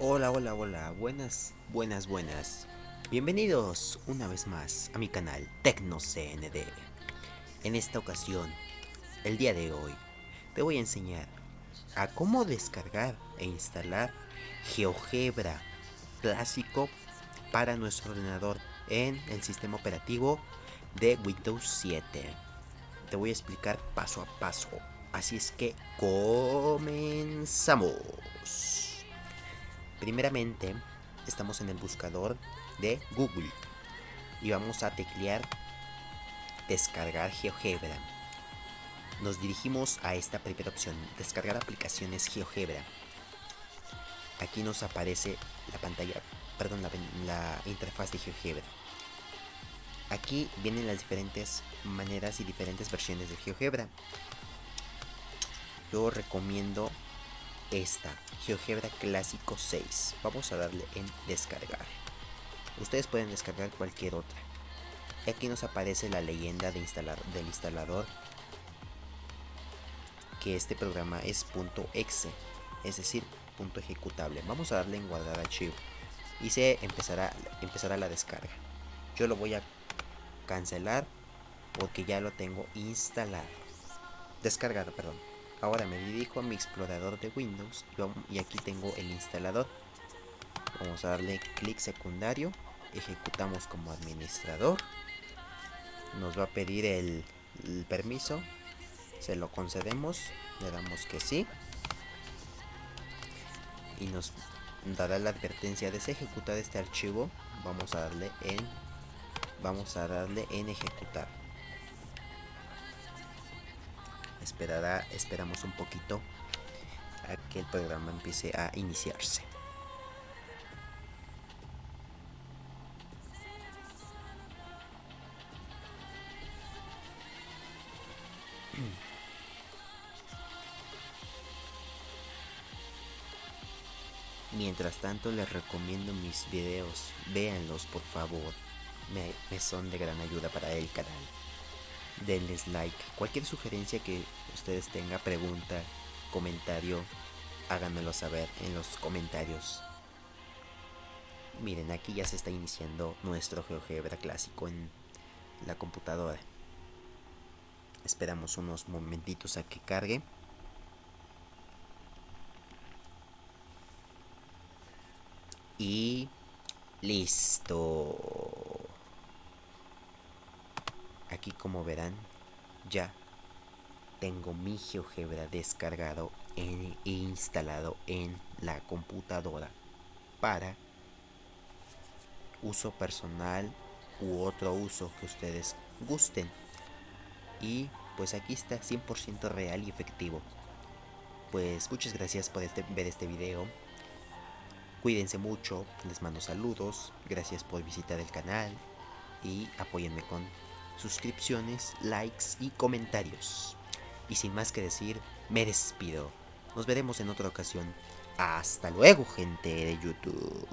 Hola, hola, hola, buenas, buenas, buenas. Bienvenidos una vez más a mi canal TecnoCND. En esta ocasión, el día de hoy, te voy a enseñar a cómo descargar e instalar GeoGebra clásico para nuestro ordenador en el sistema operativo de Windows 7. Te voy a explicar paso a paso. Así es que comenzamos. Primeramente, estamos en el buscador de Google y vamos a teclear descargar GeoGebra. Nos dirigimos a esta primera opción, descargar aplicaciones GeoGebra. Aquí nos aparece la pantalla, perdón, la, la interfaz de GeoGebra. Aquí vienen las diferentes maneras y diferentes versiones de GeoGebra. Yo recomiendo esta, GeoGebra Clásico 6. Vamos a darle en descargar. Ustedes pueden descargar cualquier otra. Aquí nos aparece la leyenda de instalar, del instalador que este programa es .exe, es decir, punto ejecutable. Vamos a darle en guardar archivo y se empezará, empezará la descarga. Yo lo voy a cancelar porque ya lo tengo instalado. Descargado, perdón. Ahora me dirijo a mi explorador de Windows y aquí tengo el instalador. Vamos a darle clic secundario. Ejecutamos como administrador. Nos va a pedir el, permiso. Se lo concedemos. Le damos que sí. Y nos dará la advertencia de ejecutar este archivo. Vamos a darle en vamos a darle en ejecutar esperará esperamos un poquito a que el programa empiece a iniciarse. Mientras tanto les recomiendo mis videos, véanlos por favor. Me, son de gran ayuda para el canal. Denles like. Cualquier sugerencia que ustedes tengan, pregunta, comentario, háganmelo saber en los comentarios. Miren, aquí ya se está iniciando nuestro GeoGebra clásico en la computadora. Esperamos unos momentitos a que cargue. Y listo aquí como verán ya tengo mi GeoGebra descargado e instalado en la computadora para uso personal u otro uso que ustedes gusten. Y pues aquí está 100% real y efectivo. Pues muchas gracias por este, ver este video. Cuídense mucho les mando saludos gracias por visitar el canal y apóyenme con suscripciones, likes y comentarios. Y sin más que decir, me despido. Nos veremos en otra ocasión. Hasta luego, gente de YouTube.